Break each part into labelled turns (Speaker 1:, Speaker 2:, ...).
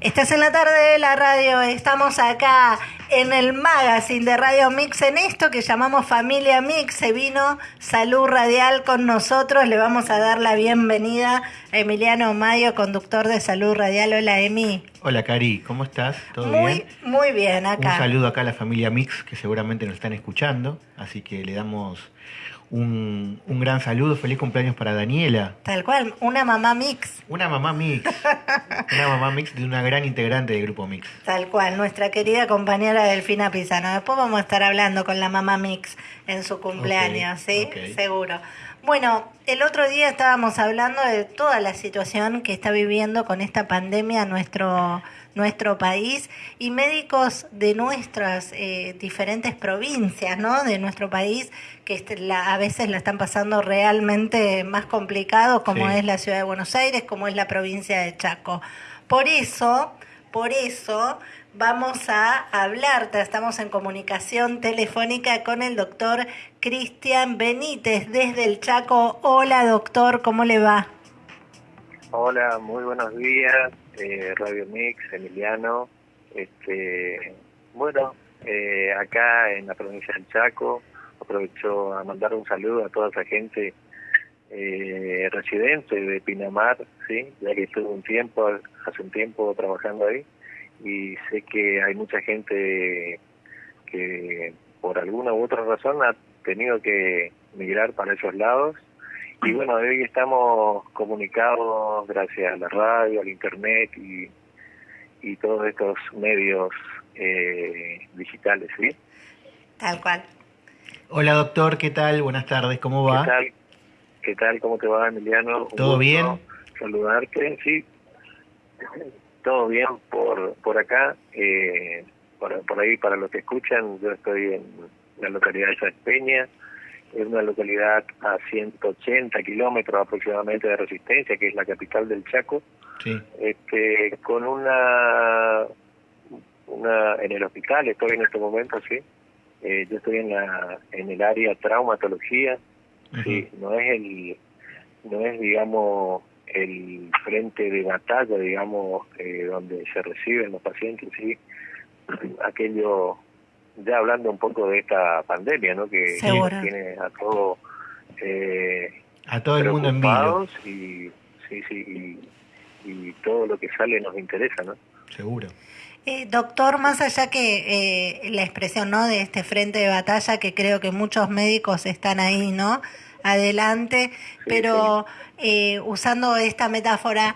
Speaker 1: Estás en la tarde de la radio, estamos acá en el magazine de Radio Mix en esto que llamamos Familia Mix. Se vino Salud Radial con nosotros. Le vamos a dar la bienvenida a Emiliano Mayo, conductor de Salud Radial. Hola, Emi.
Speaker 2: Hola, Cari, ¿cómo estás?
Speaker 1: ¿Todo muy, bien? Muy bien, acá.
Speaker 2: Un saludo acá a la familia Mix que seguramente nos están escuchando. Así que le damos un, un, gran saludo, feliz cumpleaños para Daniela.
Speaker 1: Tal cual, una mamá mix.
Speaker 2: Una mamá mix. una mamá mix de una gran integrante del grupo mix.
Speaker 1: Tal cual, nuestra querida compañera Delfina Pisano. Después vamos a estar hablando con la mamá mix en su cumpleaños, ¿sí? Seguro. Bueno, el otro día estábamos hablando de toda la situación que está viviendo con esta pandemia nuestro nuestro país y médicos de nuestras eh, diferentes provincias, ¿no? De nuestro país que este, a veces la están pasando realmente más complicado, como es la ciudad de Buenos Aires, como es la provincia de Chaco. Por eso, por eso vamos a hablar, estamos en comunicación telefónica con el doctor Cristian Benítez desde el Chaco. Hola doctor, ¿cómo le va?
Speaker 3: Hola, muy buenos días, eh, Radio Mix, Emiliano. Este, bueno, eh, acá en la provincia del Chaco, aprovecho a mandar un saludo a toda esa gente eh, residente de Pinamar, sí, ya que estuve un tiempo, hace un tiempo trabajando ahí y sé que hay mucha gente que por alguna u otra razón ha tenido que migrar para esos lados y bueno, hoy estamos comunicados gracias a la radio, al internet y, y todos estos medios eh, digitales, ¿sí?
Speaker 1: Tal cual.
Speaker 2: Hola doctor, ¿qué tal? Buenas tardes, ¿cómo va?
Speaker 3: ¿Qué tal? ¿Qué tal? ¿Cómo te va, Emiliano?
Speaker 2: ¿Todo bien?
Speaker 3: Saludarte, sí. Todo bien por, por acá. Eh, por, por ahí, para los que escuchan, yo estoy en la localidad de Peña, es una localidad a 180 kilómetros aproximadamente de Resistencia, que es la capital del Chaco,
Speaker 2: sí.
Speaker 3: este, con una, una, en el hospital estoy en este momento, sí, eh, yo estoy en la en el área traumatología sí no es el no es digamos el frente de batalla digamos eh, donde se reciben los pacientes sí. Aquello ya hablando un poco de esta pandemia no que, tiene a todo eh,
Speaker 2: a todo el mundo en vivo
Speaker 3: y sí sí y, y todo lo que sale nos interesa no
Speaker 2: seguro.
Speaker 1: Eh, doctor, más allá que eh, la expresión ¿no? de este frente de batalla, que creo que muchos médicos están ahí, ¿no? Adelante, pero eh, usando esta metáfora,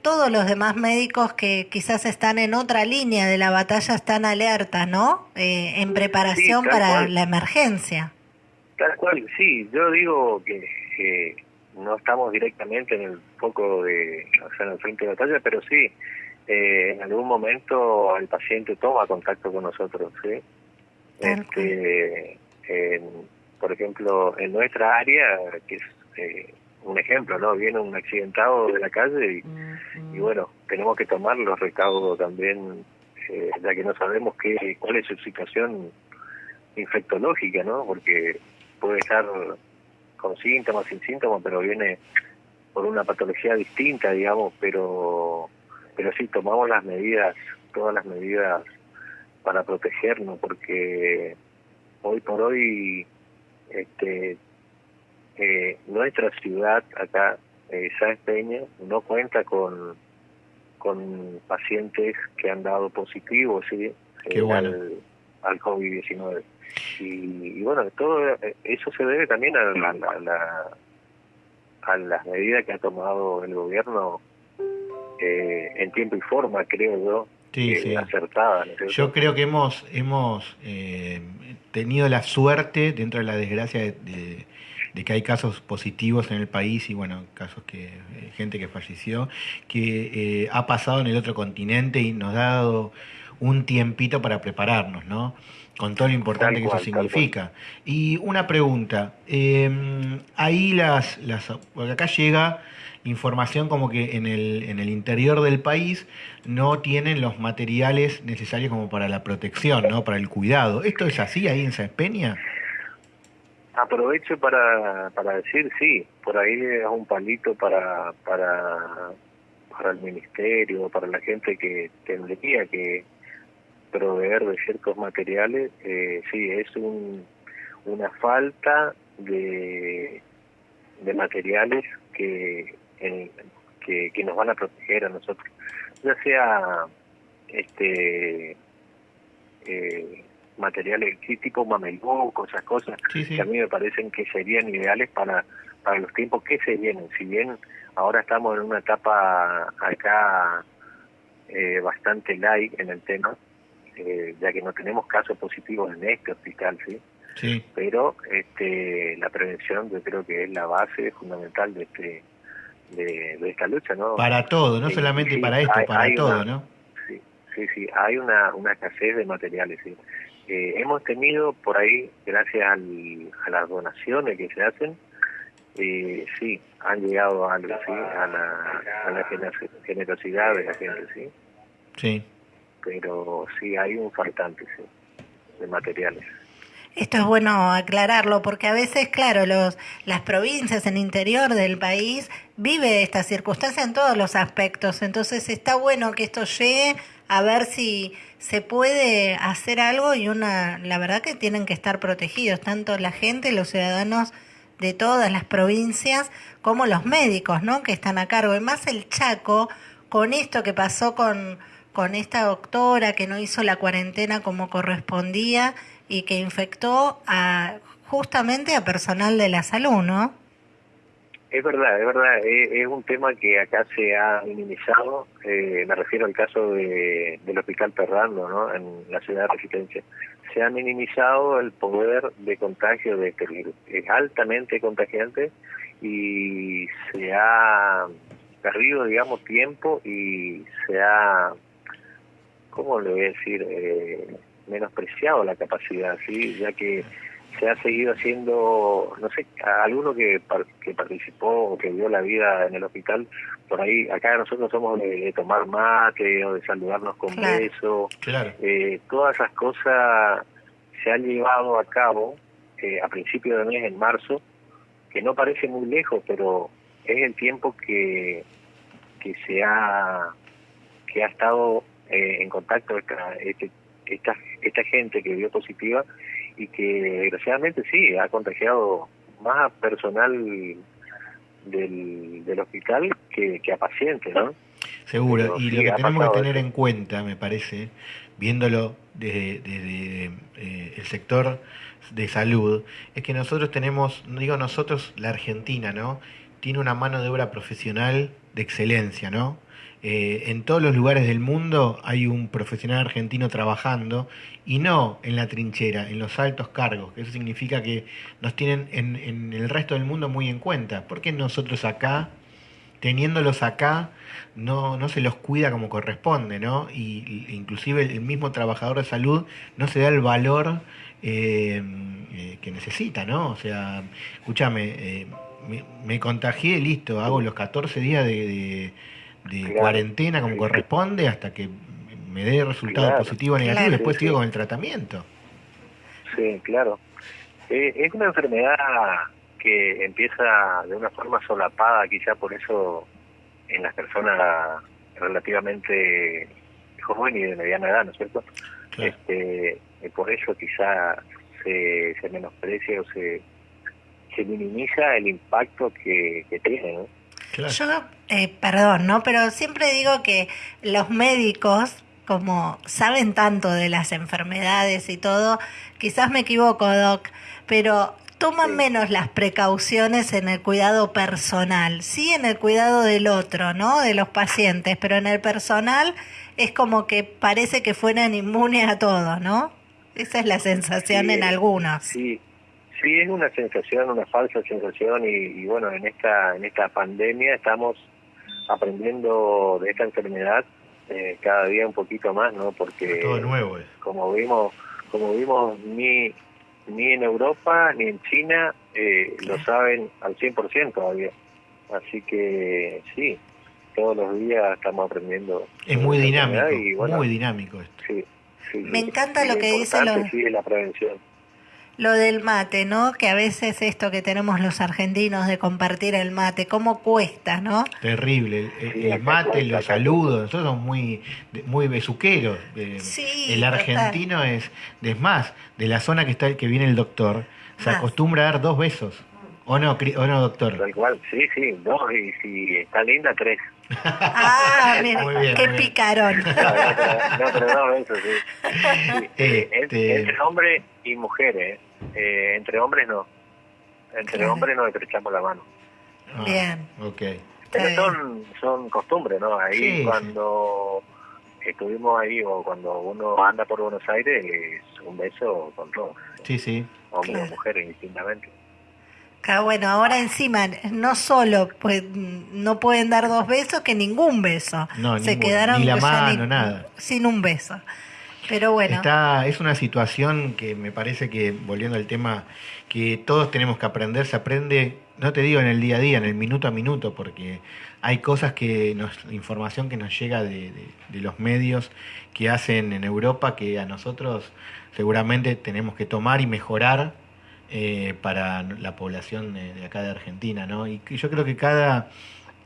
Speaker 1: todos los demás médicos que quizás están en otra línea de la batalla están alerta, ¿no? en preparación para la emergencia.
Speaker 3: Tal cual, sí. Yo digo que no estamos directamente en el foco de, o sea, en el frente de batalla, pero sí eh, en algún momento el paciente toma contacto con nosotros, ¿sí? Este, por ejemplo, en nuestra área, que es eh, un ejemplo, ¿no? Viene un accidentado de la calle y, bueno, tenemos que tomar los recaudos también, eh, ya que no sabemos qué, cuál es su situación infectológica, ¿no? Porque puede estar con síntomas, sin síntomas, pero viene por una patología distinta, digamos, pero pero sí tomamos las medidas, todas las medidas para protegernos, porque hoy por hoy este eh, nuestra ciudad acá, eh, Sáenz Peña, no cuenta con con pacientes que han dado positivos ¿sí?
Speaker 2: Eh,
Speaker 3: al, al COVID-19. Y, bueno, todo eso se debe también a, la, a las medidas que ha tomado el gobierno eh, en tiempo y forma, creo yo, eh, acertada.
Speaker 2: Yo creo que hemos, hemos eh, tenido la suerte, dentro de la desgracia de, que hay casos positivos en el país y bueno, casos que gente que falleció, que ha pasado en el otro continente y nos ha dado un tiempito para prepararnos, ¿no? Con todo lo importante que eso significa. Y una pregunta, ahí las, las, porque acá llega información como que en el, en el interior del país no tienen los materiales necesarios como para la protección, ¿no? Para el cuidado. ¿Esto es así ahí en San Peña?
Speaker 3: Aprovecho para, para decir, sí, por ahí es un palito para, para, para el ministerio, para la gente que tendría que proveer de ciertos materiales, eh, sí, es un, una falta de, de materiales que, que, que nos van a proteger a nosotros, ya sea este eh, materiales tipo mameluco, esas cosas, que a mí me parecen que serían ideales para, para los tiempos que se vienen. Si bien ahora estamos en una etapa acá eh, bastante light en el tema, eh, ya que no tenemos casos positivos en este hospital, ¿sí? Sí. Pero este, la prevención yo creo que es la base fundamental de este de, esta lucha, ¿no?
Speaker 2: Para todo, no solamente para esto, para todo, ¿no?
Speaker 3: Sí, sí, sí, hay una, una escasez de materiales, sí. Eh, hemos tenido por ahí, gracias a las donaciones que se hacen, eh, sí, han llegado a, a, la, a la generosidad de la gente, sí.
Speaker 2: Sí.
Speaker 3: Pero sí, hay un faltante, sí, de materiales.
Speaker 1: Esto es bueno aclararlo porque a veces, claro, los, las provincias en interior del país vive esta circunstancia en todos los aspectos. Entonces está bueno que esto llegue a ver si se puede hacer algo y una, la verdad que tienen que estar protegidos, tanto la gente, los ciudadanos de todas las provincias, como los médicos, ¿no? Que están a cargo. Y más el Chaco, con esto que pasó con, con esta doctora que no hizo la cuarentena como correspondía y que infectó a justamente a personal de la salud, ¿no?
Speaker 3: Es verdad, es verdad, es, un tema que acá se ha minimizado, eh, me refiero al caso de, del Hospital Perrando, ¿no? en la ciudad de Resistencia. Se ha minimizado el poder de contagio de este virus. Es altamente contagiante y se ha perdido, digamos, tiempo y se ha, ¿cómo le voy a decir? Eh, menospreciado la capacidad, ¿sí? Ya que se ha seguido haciendo, no sé, a alguno que, que participó o que dio la vida en el hospital, por ahí, acá nosotros somos de, tomar mate o de saludarnos con beso, eh, todas esas cosas se han llevado a cabo eh, a principios de mes, en marzo, que no parece muy lejos, pero es el tiempo que, que se ha, que ha estado eh, en contacto esta, este, esta, esta gente que dio positiva y que desgraciadamente sí, ha contagiado más a personal del, del hospital que, a pacientes, ¿no?
Speaker 2: Seguro, y lo que tenemos que tener en cuenta, me parece, viéndolo desde, desde eh, el sector de salud, es que nosotros tenemos, no digo nosotros, la Argentina, ¿no? Tiene una mano de obra profesional de excelencia, ¿no? Eh, en todos los lugares del mundo hay un profesional argentino trabajando y no en la trinchera, en los altos cargos. Eso significa que nos tienen en, el resto del mundo muy en cuenta. ¿Por qué nosotros acá, teniéndolos acá, no, no se los cuida como corresponde, ¿no? Y, inclusive el mismo trabajador de salud no se da el valor eh, eh, que necesita, ¿no? O sea, escúchame, me, contagié, listo, hago los 14 días de cuarentena como corresponde hasta que me dé resultado positivo o negativo y después sigo con el tratamiento.
Speaker 3: Sí, claro. Eh, es una enfermedad que empieza de una forma solapada, quizá por eso en las personas relativamente jóvenes y de mediana edad, ¿no es cierto? Este, por eso quizá se, se menosprecia o se, se minimiza el impacto que, que tiene, ¿no?
Speaker 1: Yo, eh, perdón, ¿no? Pero siempre digo que los médicos, como saben tanto de las enfermedades y todo, quizás me equivoco, Doc, pero toman menos las precauciones en el cuidado personal, sí en el cuidado del otro, ¿no? De los pacientes, pero en el personal es como que parece que fueran inmunes a todo, ¿no? Esa es la sensación en algunos.
Speaker 3: Sí, Sí, es una sensación, una falsa sensación y, bueno, en esta en esta pandemia estamos aprendiendo de esta enfermedad eh, cada día un poquito más, ¿no? Porque
Speaker 2: todo nuevo
Speaker 3: como vimos como vimos ni ni en Europa ni en China eh, lo saben al 100% todavía. Así que sí, todos los días estamos aprendiendo.
Speaker 2: Es muy dinámico, muy dinámico esto.
Speaker 3: Sí,
Speaker 1: Me encanta lo que dice los...
Speaker 3: Sí, la prevención
Speaker 1: lo del mate, ¿no? Que a veces esto que tenemos los argentinos de compartir el mate, cómo cuesta, ¿no?
Speaker 2: Terrible. El, mate, los saludos, nosotros somos muy, muy besuqueros. Eh, el argentino es, es más, de la zona que está que viene el doctor, se acostumbra a dar dos besos. ¿O no, o no, doctor?
Speaker 3: Tal cual, sí, sí, dos, y si está linda, tres.
Speaker 1: Ah, mira, qué picarón.
Speaker 3: No, pero no, eso sí. Este... Entre hombres y mujeres, eh, entre hombres no. Entre hombres no estrechamos la mano.
Speaker 1: Ah, bien.
Speaker 2: Ok.
Speaker 3: Pero son, son costumbres, ¿no? Ahí cuando estuvimos ahí o cuando uno anda por Buenos Aires, es un beso con todos.
Speaker 2: Sí, sí.
Speaker 3: Hombres o mujeres, indistintamente.
Speaker 1: Ah, bueno, ahora encima, no solo pues no pueden dar dos besos, que ningún beso.
Speaker 2: No, Se quedaron ni la mano, nada.
Speaker 1: Sin un beso. Pero bueno.
Speaker 2: Está, es una situación que me parece que, volviendo al tema, que todos tenemos que aprender, se aprende, no te digo en el día a día, en el minuto a minuto, porque hay cosas que nos, información que nos llega de, de los medios que hacen en Europa que a nosotros seguramente tenemos que tomar y mejorar eh, para la población de, acá de Argentina, ¿no? Y yo creo que cada,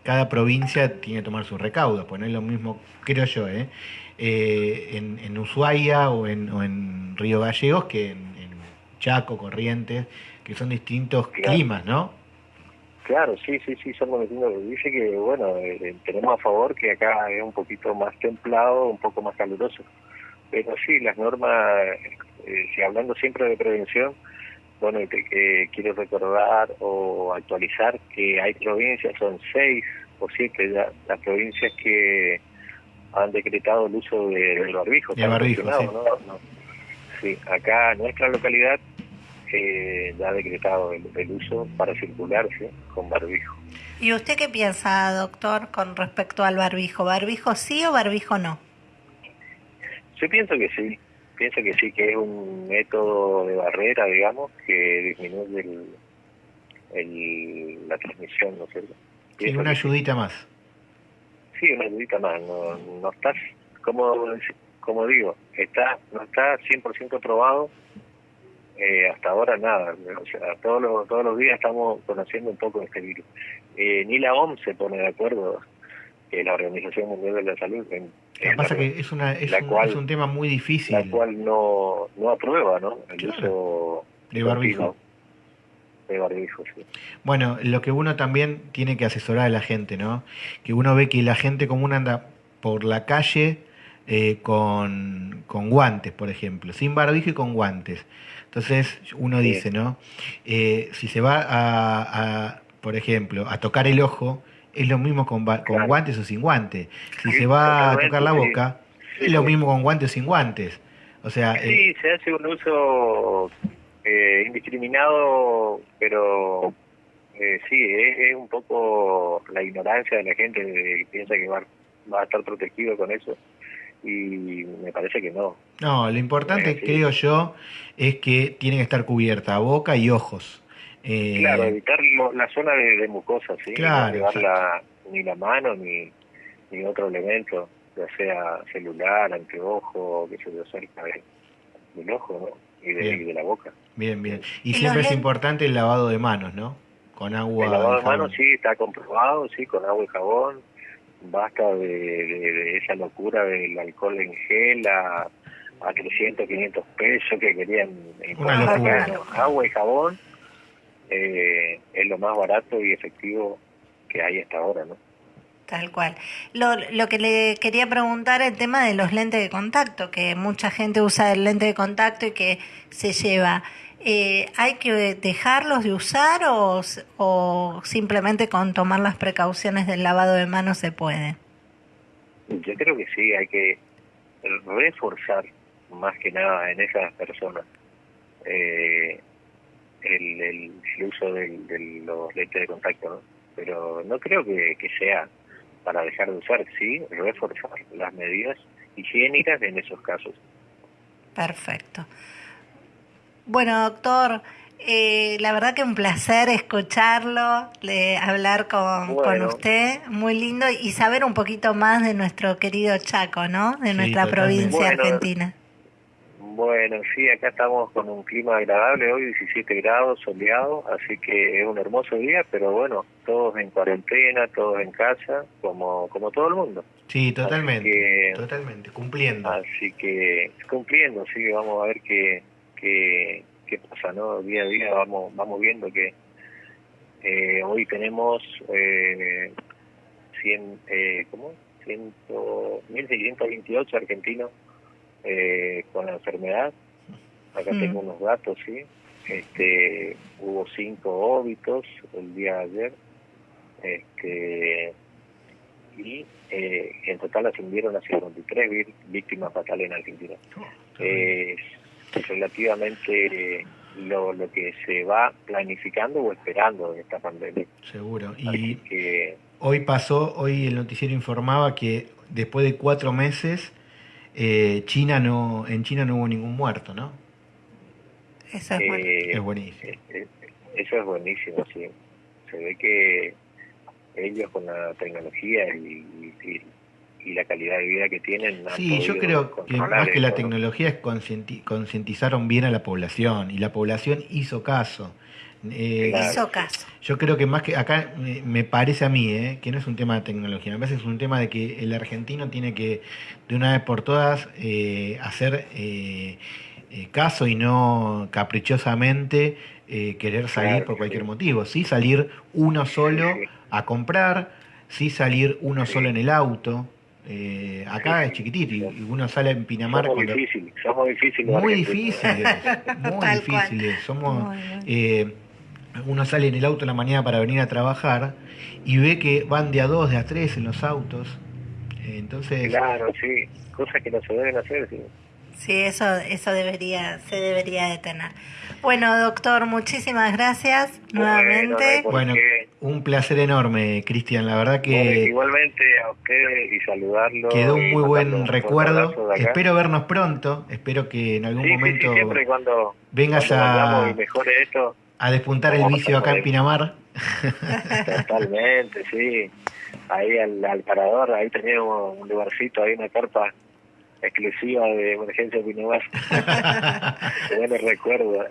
Speaker 2: cada provincia tiene que tomar sus recaudos, pues no es lo mismo, creo yo, ¿eh? eh en, en, Ushuaia o en, o en Río Gallegos que en, Chaco, Corrientes, que son distintos climas, ¿no?
Speaker 3: Claro, sí, sí, sí, son distintos. Dice que, bueno, eh, tenemos a favor que acá es un poquito más templado, un poco más caluroso. Pero sí, las normas, si hablando siempre de prevención, bueno, que quiero recordar o actualizar que hay provincias, son seis o siete ya, las provincias que han decretado el uso de, del barbijo.
Speaker 2: De barbijo, sí.
Speaker 3: ¿no? sí. acá en nuestra localidad eh, ya ha decretado el, el, uso para circularse con barbijo.
Speaker 1: ¿Y usted qué piensa, doctor, con respecto al barbijo? ¿Barbijo sí o barbijo no?
Speaker 3: Yo pienso que sí pienso que sí, que es un método de barrera, digamos, que disminuye el, la transmisión, ¿no es cierto?
Speaker 2: Sí, una ayudita más.
Speaker 3: Sí, una ayudita más. No, no estás, como, como digo, está no está 100% probado. Eh, hasta ahora nada. O sea, todos los, todos los días estamos conociendo un poco de este virus. Eh, ni la OMS se pone de acuerdo que la Organización Mundial de la Salud. En,
Speaker 2: Lo que pasa que es, una, es, un, es un tema muy difícil.
Speaker 3: La cual no, no aprueba ¿no? el uso
Speaker 2: de barbijo.
Speaker 3: De barbijo, sí.
Speaker 2: Bueno, lo que uno también tiene que asesorar a la gente, ¿no? Que uno ve que la gente común anda por la calle eh, con, con guantes, por ejemplo, sin barbijo y con guantes. Entonces uno dice, ¿no? Eh, si se va a, a, por ejemplo, a tocar el ojo, es lo mismo con, con guantes o sin guantes. Si se va a tocar la boca, es lo mismo con guantes o sin guantes. O sea,
Speaker 3: sí, eh, se hace un uso eh, indiscriminado, pero eh, sí, es, un poco la ignorancia de la gente que piensa que va, va a estar protegido con eso y me parece que no.
Speaker 2: No, lo importante, creo yo, es que tiene que estar cubierta boca y ojos.
Speaker 3: Eh, claro, evitar la zona de, mucosa, ¿sí? no llevar ni la mano ni, ni otro elemento, ya sea celular, anteojo, que se le cerca del ojo ¿no? y, de, la boca.
Speaker 2: Bien, bien. Y, siempre es importante el lavado de manos, ¿no? Con agua.
Speaker 3: El lavado de manos sí, está comprobado, sí, con agua y jabón. Basta de, esa locura del alcohol en gel a, a 300, 500 pesos que querían.
Speaker 2: Una locura.
Speaker 3: Agua y jabón eh, es lo más barato y efectivo que hay hasta ahora, ¿no?
Speaker 1: Tal cual. Lo, lo que le quería preguntar el tema de los lentes de contacto, que mucha gente usa el lente de contacto y que se lleva. Eh, ¿Hay que dejarlos de usar o, o simplemente con tomar las precauciones del lavado de manos se puede?
Speaker 3: Yo creo que sí, hay que reforzar más que nada en esas personas. Eh, el, el, uso de, los lentes de contacto, ¿no? Pero no creo que, sea para dejar de usar, sí, reforzar las medidas higiénicas en esos casos.
Speaker 1: Perfecto. Bueno, doctor, eh, la verdad que un placer escucharlo, hablar con, con, usted, muy lindo, y saber un poquito más de nuestro querido Chaco, ¿no? De nuestra provincia argentina.
Speaker 3: Bueno, sí, acá estamos con un clima agradable hoy, 17 grados, soleado, así que es un hermoso día, pero bueno, todos en cuarentena, todos en casa, como como todo el mundo.
Speaker 2: Sí, totalmente, totalmente, cumpliendo.
Speaker 3: Así que cumpliendo, sí, vamos a ver qué, qué, qué pasa, ¿no? Día a día vamos vamos viendo que eh, hoy tenemos eh, 100, eh, ¿cómo? 100, 1.628 argentinos eh, con la enfermedad. Acá mm. tengo unos datos, sí. Este, hubo cinco óbitos el día de ayer. Este, y eh, en total ascendieron a 53 víctimas fatales en Argentina. Oh, es relativamente lo, lo que se va planificando o esperando de esta pandemia.
Speaker 2: Seguro. Y que, hoy pasó, hoy el noticiero informaba que después de cuatro meses eh, China no, en China no hubo ningún muerto, ¿no?
Speaker 1: Eso es, eh,
Speaker 2: buenísimo.
Speaker 3: Eh, eso es buenísimo, sí. Se ve que ellos con la tecnología y, la calidad de vida que tienen.
Speaker 2: Sí, yo creo que más que la tecnología es concientizaron bien a la población y la población hizo caso.
Speaker 1: Eh, hizo caso.
Speaker 2: Yo creo que más que acá me parece a mí eh, que no es un tema de tecnología, me parece que es un tema de que el argentino tiene que de una vez por todas eh, hacer eh, caso y no caprichosamente querer salir por cualquier motivo. Sí salir uno solo a comprar, sí salir uno solo en el auto. acá es chiquitito y uno sale en Pinamar
Speaker 3: somos difíciles, somos difíciles
Speaker 2: muy difíciles muy difíciles somos uno sale en el auto en la mañana para venir a trabajar y ve que van de a dos, de a tres en los autos. Entonces.
Speaker 3: Claro, sí, cosas que no se deben hacer. Sí,
Speaker 1: sí eso, eso debería, se debería detener. Bueno, doctor, muchísimas gracias nuevamente.
Speaker 2: bueno, un placer enorme, Cristian. La verdad que.
Speaker 3: igualmente a usted y saludarlo.
Speaker 2: Quedó un muy buen recuerdo. Espero vernos pronto. Espero que en algún momento.
Speaker 3: siempre cuando
Speaker 2: vengas a.
Speaker 3: mejore esto
Speaker 2: a despuntar el vicio acá en Pinamar.
Speaker 3: Totalmente, sí. Ahí al, parador, ahí teníamos un lugarcito, ahí una carpa exclusiva de emergencia Pinamar. buenos recuerdos.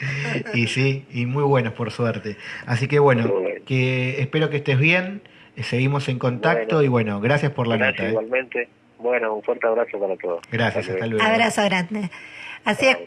Speaker 2: Y sí, y muy buenos por suerte. Así que bueno, que espero que estés bien, eh, seguimos en contacto y bueno, gracias por la
Speaker 3: gracias
Speaker 2: nota. ¿eh?
Speaker 3: Igualmente, bueno, un fuerte abrazo para todos.
Speaker 2: Gracias, hasta luego.
Speaker 1: Abrazo grande. Así es,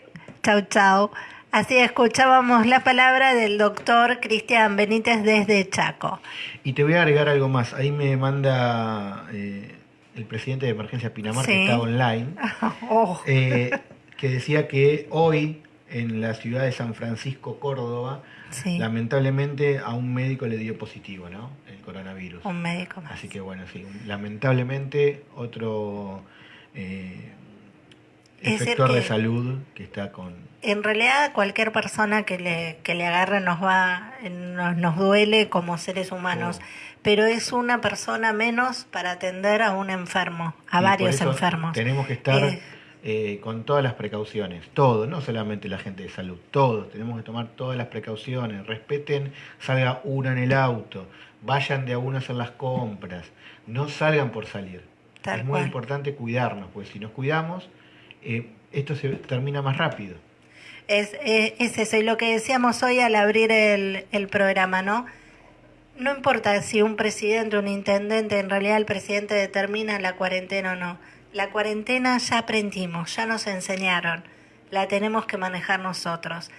Speaker 1: chau chau. Así escuchábamos la palabra del doctor Cristian Benítez desde Chaco.
Speaker 2: Y te voy a agregar algo más. Ahí me manda eh, el presidente de Emergencia Pinamar, que está online, oh. eh, que decía que hoy en la ciudad de San Francisco, Córdoba, lamentablemente a un médico le dio positivo, ¿no? El coronavirus.
Speaker 1: Un médico más.
Speaker 2: Así que bueno, sí, lamentablemente otro eh, efector de salud que está con
Speaker 1: en realidad cualquier persona que le, que le agarre nos va, nos, nos duele como seres humanos, pero es una persona menos para atender a un enfermo, a varios enfermos.
Speaker 2: Tenemos que estar eh, eh, con todas las precauciones, todos, no solamente la gente de salud, todos, tenemos que tomar todas las precauciones, respeten, salga uno en el auto, vayan de a uno a hacer las compras, no salgan por salir. es muy importante cuidarnos, pues si nos cuidamos, eh, esto se termina más rápido.
Speaker 1: Es, es, eso, y lo que decíamos hoy al abrir el, el programa, ¿no? No importa si un presidente un intendente, en realidad el presidente determina la cuarentena o no. La cuarentena ya aprendimos, ya nos enseñaron, la tenemos que manejar nosotros.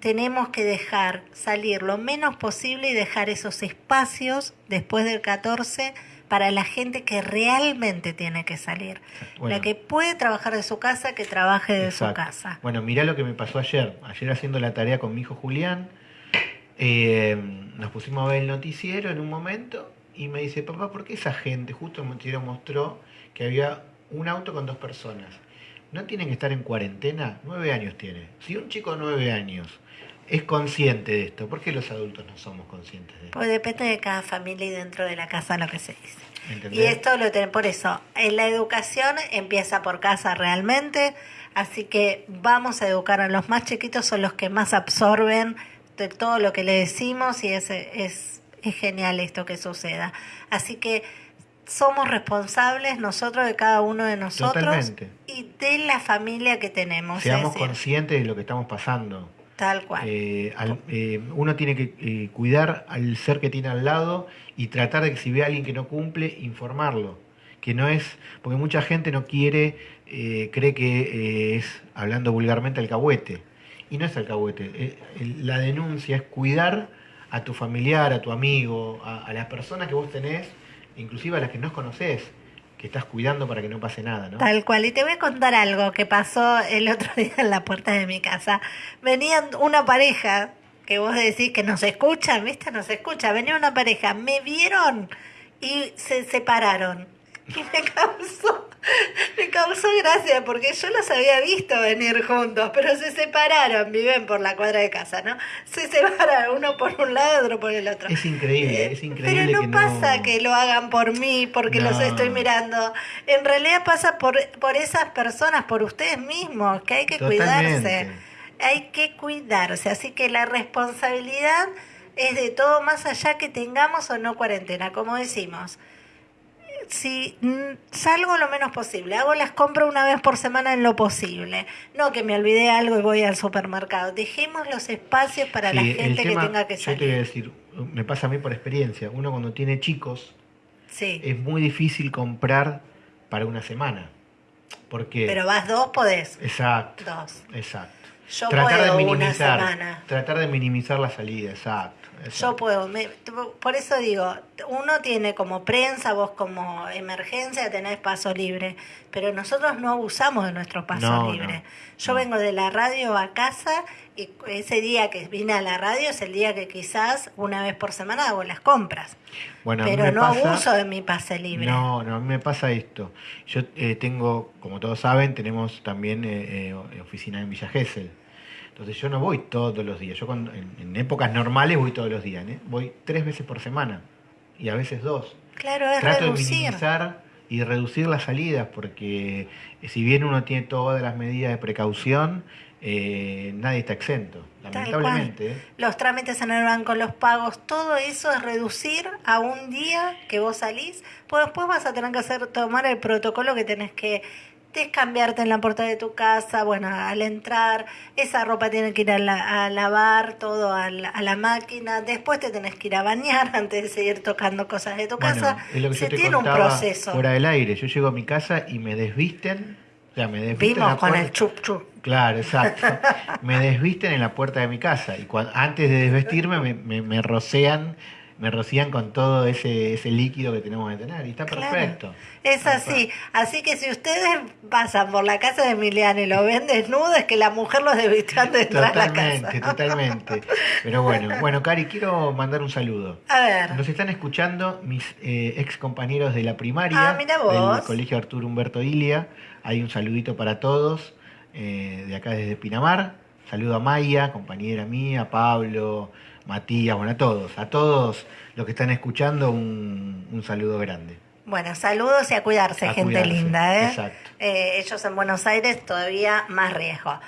Speaker 1: Tenemos que dejar salir lo menos posible y dejar esos espacios después del 14 para la gente que realmente tiene que salir. La que puede trabajar de su casa, que trabaje de su casa.
Speaker 2: Bueno, mirá lo que me pasó ayer. Ayer haciendo la tarea con mi hijo Julián, eh, nos pusimos a ver el noticiero en un momento y me dice, papá, ¿por qué esa gente, justo el noticiero mostró que había un auto con dos personas? ¿No tienen que estar en cuarentena? Nueve años tiene. Si un chico de nueve años es consciente de esto. ¿Por qué los adultos no somos conscientes de esto?
Speaker 1: Pues depende de cada familia y dentro de la casa lo que se dice. Y esto lo tenemos, por eso, en la educación empieza por casa realmente, así que vamos a educar a los más chiquitos, son los que más absorben de todo lo que le decimos y es, es, es genial esto que suceda. Así que somos responsables nosotros de cada uno de nosotros y de la familia que tenemos.
Speaker 2: Seamos conscientes de lo que estamos pasando.
Speaker 1: Tal cual.
Speaker 2: Eh, eh, uno tiene que eh, cuidar al ser que tiene al lado y tratar de que si ve a alguien que no cumple, informarlo. Que no es, porque mucha gente no quiere, cree que es, hablando vulgarmente, alcahuete. Y no es alcahuete. la denuncia es cuidar a tu familiar, a tu amigo, a, a las personas que vos tenés inclusive a las que no conoces, estás cuidando para que no pase nada, ¿no?
Speaker 1: Tal cual. Y te voy a contar algo que pasó el otro día en la puerta de mi casa. Venían una pareja, que vos decís que nos escuchan, ¿viste? Nos escucha. Venía una pareja, me vieron y se separaron. Y me causó me causó gracia porque yo los había visto venir juntos, pero se separaron, viven por la cuadra de casa, ¿no? Se separaron uno por un lado, otro por el otro.
Speaker 2: Es increíble, es increíble.
Speaker 1: Pero no pasa que lo hagan por mí, porque los estoy mirando. En realidad pasa por, por esas personas, por ustedes mismos, que hay que cuidarse. Hay que cuidarse. Así que la responsabilidad es de todo más allá que tengamos o no cuarentena, como decimos si salgo lo menos posible, hago las compras una vez por semana en lo posible, no que me olvidé algo y voy al supermercado, dejemos los espacios para la gente que tenga que salir.
Speaker 2: Yo te voy a decir, me pasa a mí por experiencia, uno cuando tiene chicos, es muy difícil comprar para una semana. Porque
Speaker 1: Pero vas dos, podés.
Speaker 2: Exacto.
Speaker 1: Dos.
Speaker 2: Exacto.
Speaker 1: Yo tratar puedo de minimizar, una semana.
Speaker 2: Tratar de minimizar la salida, exacto.
Speaker 1: Yo puedo, por eso digo, uno tiene como prensa, vos como emergencia tenés paso libre, pero nosotros no abusamos de nuestro paso libre. Yo vengo de la radio a casa y ese día que vine a la radio es el día que quizás una vez por semana hago las compras. Bueno, pero no abuso de mi pase libre.
Speaker 2: No, no, a mí me pasa esto. Yo eh, tengo, como todos saben, tenemos también eh, eh, oficina en Villa Gesell. Entonces yo no voy todos los días. Yo cuando, en, épocas normales voy todos los días. ¿eh? Voy tres veces por semana y a veces dos.
Speaker 1: Claro, es Trato
Speaker 2: de minimizar y reducir las salidas porque eh, si bien uno tiene todas las medidas de precaución, eh, nadie está exento, lamentablemente.
Speaker 1: Los trámites en el banco, los pagos, todo eso es reducir a un día que vos salís, pues después vas a tener que hacer tomar el protocolo que tenés que cambiarte en la puerta de tu casa, bueno, al entrar, esa ropa tiene que ir a, lavar, todo a la, máquina, después te tenés que ir a bañar antes de seguir tocando cosas de tu casa. Se tiene un proceso.
Speaker 2: Fuera del aire, yo llego a mi casa y me desvisten, o sea, me desvisten.
Speaker 1: Vimos con el chup chup.
Speaker 2: Claro, exacto. me desvisten en la puerta de mi casa y cuando, antes de desvestirme me, me, me rocean me rocían con todo ese, ese líquido que tenemos que tener y está perfecto.
Speaker 1: Es así. Así que si ustedes pasan por la casa de Emiliano y lo ven desnudo, es que la mujer los antes de entrar a la casa.
Speaker 2: Totalmente, totalmente. Pero bueno, bueno, Cari, quiero mandar un saludo.
Speaker 1: A ver.
Speaker 2: Nos están escuchando mis eh, ex compañeros de la primaria
Speaker 1: ah, mira vos.
Speaker 2: del Colegio Arturo Humberto Ilia. Hay un saludito para todos eh, de acá desde Pinamar. Saludo a Maya, compañera mía, Pablo, Matías, bueno, a todos, a todos los que están escuchando, un, saludo grande.
Speaker 1: Bueno, saludos y a cuidarse, gente linda. ¿eh? Exacto. Eh, ellos en Buenos Aires todavía más riesgo.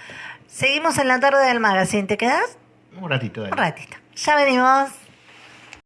Speaker 1: Seguimos en la tarde del magazine, ¿te quedas?
Speaker 2: Un ratito.
Speaker 1: Un ratito. Ya venimos.